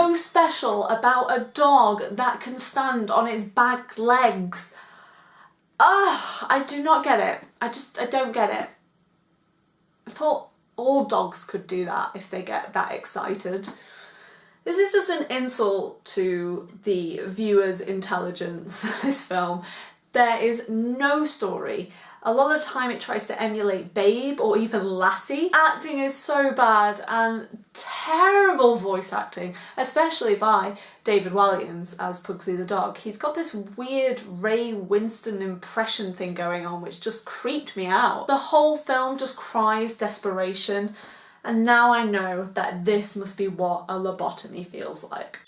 so special about a dog that can stand on its back legs? Ah, I do not get it. I just, I don't get it. I thought all dogs could do that if they get that excited. This is just an insult to the viewer's intelligence, this film. There is no story. A lot of time it tries to emulate Babe or even Lassie. Acting is so bad and terrible voice acting, especially by David Walliams as Pudsey the dog. He's got this weird Ray Winstone impression thing going on which just creeped me out. The whole film just cries desperation and now I know that this must be what a lobotomy feels like.